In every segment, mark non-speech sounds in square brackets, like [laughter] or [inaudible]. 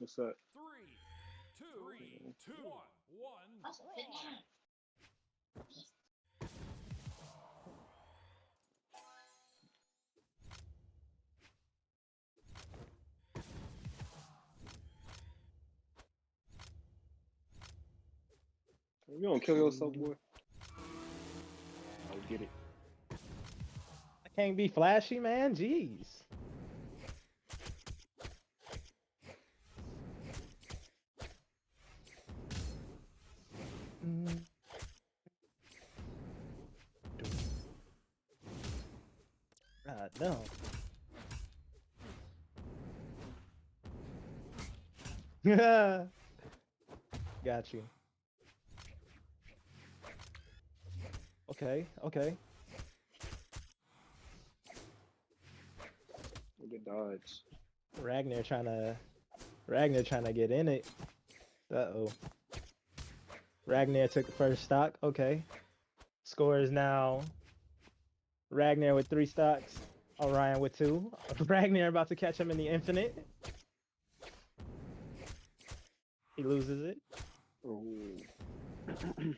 What's that? Three, two, two, one, one. draw. You don't kill yourself, boy. I'll get it. I can't be flashy, man. Jeez. God no. [laughs] Got you. Okay, okay. Good dodge. Ragnar trying to Ragnar trying to get in it. Uh oh. Ragnar took the first stock. Okay. Score is now Ragnar with three stocks. Orion with two. [laughs] Ragnar about to catch him in the infinite. He loses it. [clears throat]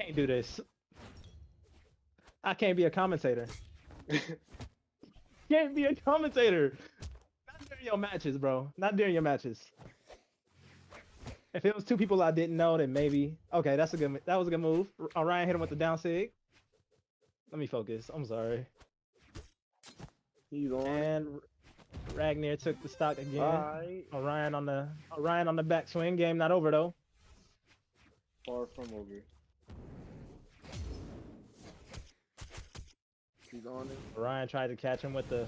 Can't do this. I can't be a commentator. [laughs] Can't be a commentator. Not during your matches, bro. Not during your matches. If it was two people I didn't know, then maybe. Okay, that's a good. That was a good move. Orion uh, hit him with the down sig. Let me focus. I'm sorry. He's on. And Ragnar took the stock again. Alright. Orion on the Orion on the backswing. Game not over though. Far from over. He's on it. Orion tried to catch him with the.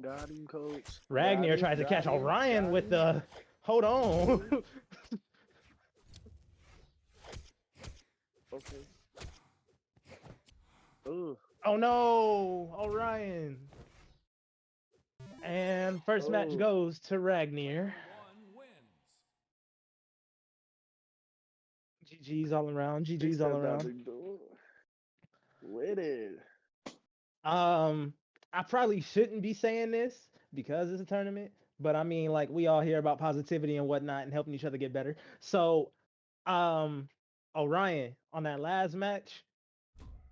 Got him, coach. Ragnar tried to catch him, Orion with the. Hold on. [laughs] Okay. Ugh. oh no, Orion. And first match Oh. goes to Ragnar. One wins. GG's all around. GG's all around. With it. Um, I probably shouldn't be saying this because it's a tournament, but I mean, like we all hear about positivity and whatnot and helping each other get better. So, um, Orion on that last match,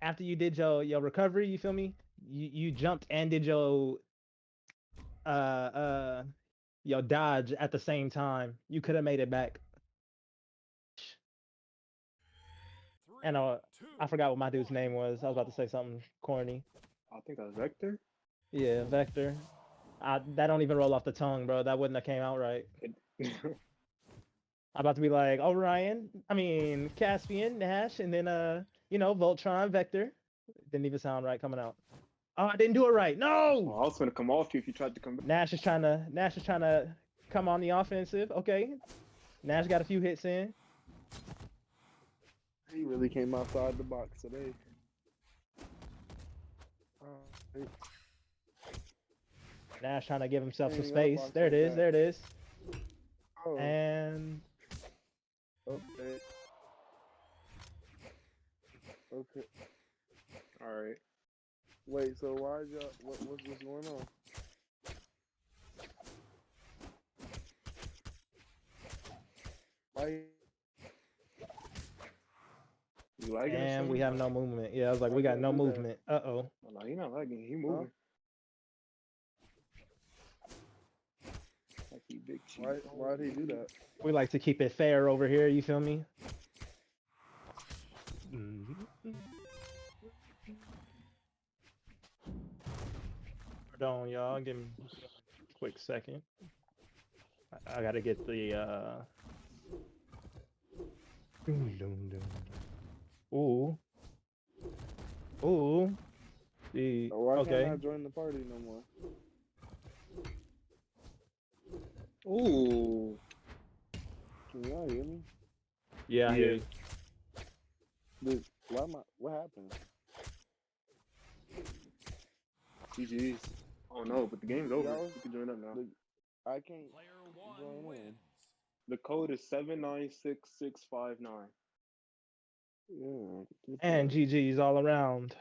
after you did your your recovery, you feel me? You you jumped and did your uh uh your dodge at the same time. You could have made it back. Three, And uh, two, I forgot what my dude's name was. I was about to say something corny. I think that was Vector. Yeah, Vector. I, that don't even roll off the tongue, bro. That wouldn't have came out right. [laughs] I'm about to be like Orion. I mean Caspian, Nash, and then uh, you know, Voltron, Vector. Didn't even sound right coming out. Oh, I didn't do it right. Oh, No. I was gonna come off you if you tried to come back. Nash is trying to Nash is trying to come on the offensive. Okay. Nash got a few hits in. He really came outside the box today. Alright. Nash trying to give himself some space. on There it is. some is. There it is. Oh, And okay. Okay. All right. Wait, so why y'all what what's what's going on? Why You like or and we have no movement. Yeah, I was like, we got no can't that. movement. Uh oh. Oh, no, he not lagging. He moving. Like he big cheese. why why'd he do that? We like to keep it fair over here. You feel me? Hold on, y'all. Give me a quick second. I, I gotta get the uh. Ooh. Ooh. The Or why okay. can't I join the party no more? Ooh. Can y'all hear me? Yeah. I hear Yeah. you. Dude, why am I, what happened? GG's. Oh no, but the game's over. Y'all- You can join up now. The, I can't. Player Join in. The code is seven nine six six five nine. Yeah. And. GG's all around.